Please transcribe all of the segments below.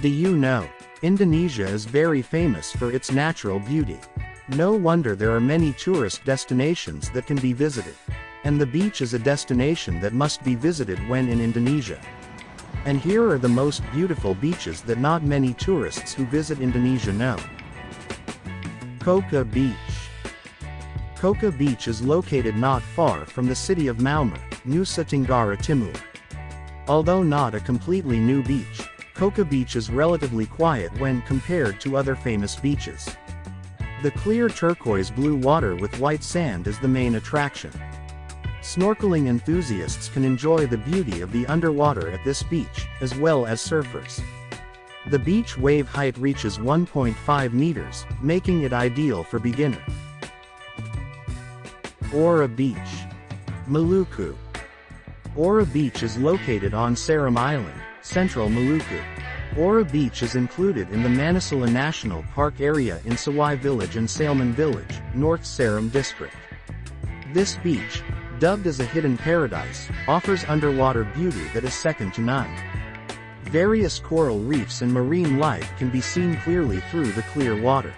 Do you know? Indonesia is very famous for its natural beauty. No wonder there are many tourist destinations that can be visited. And the beach is a destination that must be visited when in Indonesia. And here are the most beautiful beaches that not many tourists who visit Indonesia know. Koka Beach. Koka Beach is located not far from the city of Maumere, Nusa Tenggara Timur. Although not a completely new beach, Koka Beach is relatively quiet when compared to other famous beaches. The clear turquoise blue water with white sand is the main attraction. Snorkeling enthusiasts can enjoy the beauty of the underwater at this beach, as well as surfers. The beach wave height reaches 1.5 meters, making it ideal for beginner. Ora Beach. Maluku. Ora Beach is located on Seram Island, central Maluku. Ora Beach is included in the Manusela National Park area in Sawai Village and Saleman Village, North Seram District. This beach, dubbed as a hidden paradise, offers underwater beauty that is second to none. Various coral reefs and marine life can be seen clearly through the clear water.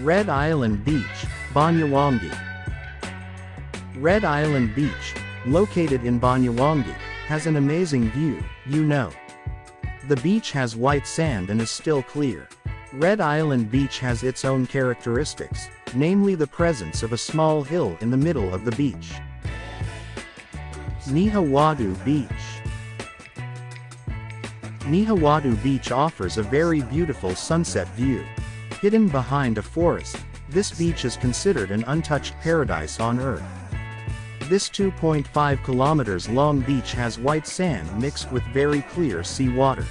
Red Island Beach, Banyuwangi. Red Island Beach, located in Banyuwangi, has an amazing view, you know. The beach has white sand and is still clear. Red Island Beach has its own characteristics, namely the presence of a small hill in the middle of the beach. Nihiwatu Beach Nihiwatu Beach offers a very beautiful sunset view. Hidden behind a forest, this beach is considered an untouched paradise on earth. This 2.5 kilometers long beach has white sand mixed with very clear sea water.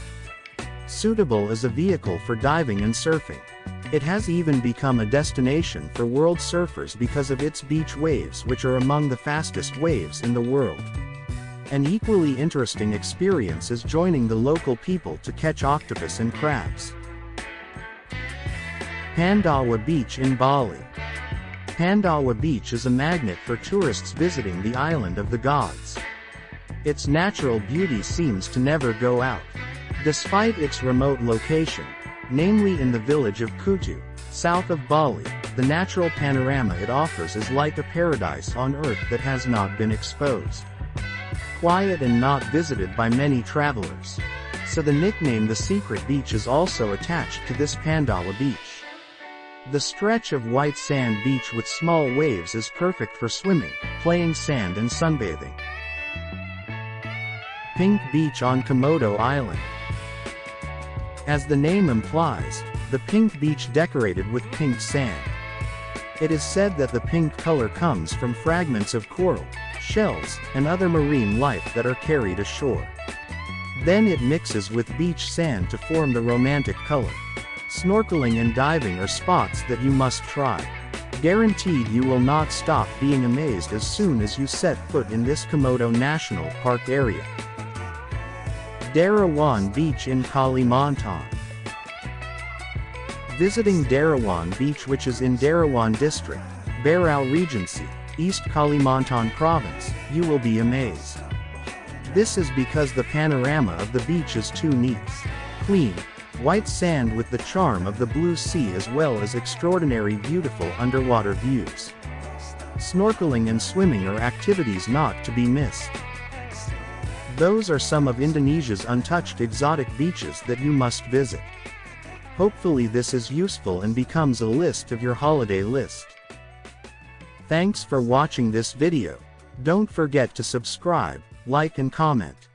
Suitable as a vehicle for diving and surfing. It has even become a destination for world surfers because of its beach waves which are among the fastest waves in the world. An equally interesting experience is joining the local people to catch octopus and crabs. Pandawa Beach in Bali. Pandawa Beach is a magnet for tourists visiting the island of the gods. Its natural beauty seems to never go out. Despite its remote location, namely in the village of Kutuh, south of Bali, the natural panorama it offers is like a paradise on earth that has not been exposed. Quiet and not visited by many travelers. So the nickname The Secret Beach is also attached to this Pandawa beach. The stretch of white sand beach with small waves is perfect for swimming, playing sand and sunbathing. Pink Beach on Komodo Island. As the name implies, the pink beach decorated with pink sand. It is said that the pink color comes from fragments of coral, shells, and other marine life that are carried ashore. Then it mixes with beach sand to form the romantic color. Snorkeling and diving are spots that you must try. Guaranteed you will not stop being amazed as soon as you set foot in this Komodo National Park area. Derawan Beach in Kalimantan. Visiting Derawan Beach which is in Derawan District, Berau Regency, East Kalimantan Province, you will be amazed. This is because the panorama of the beach is too neat, clean, white sand with the charm of the blue sea as well as extraordinary beautiful underwater views. Snorkeling and swimming are activities not to be missed. Those are some of Indonesia's untouched exotic beaches that you must visit. Hopefully this is useful and becomes a list of your holiday list. Thanks for watching this video. Don't forget to subscribe, like and comment.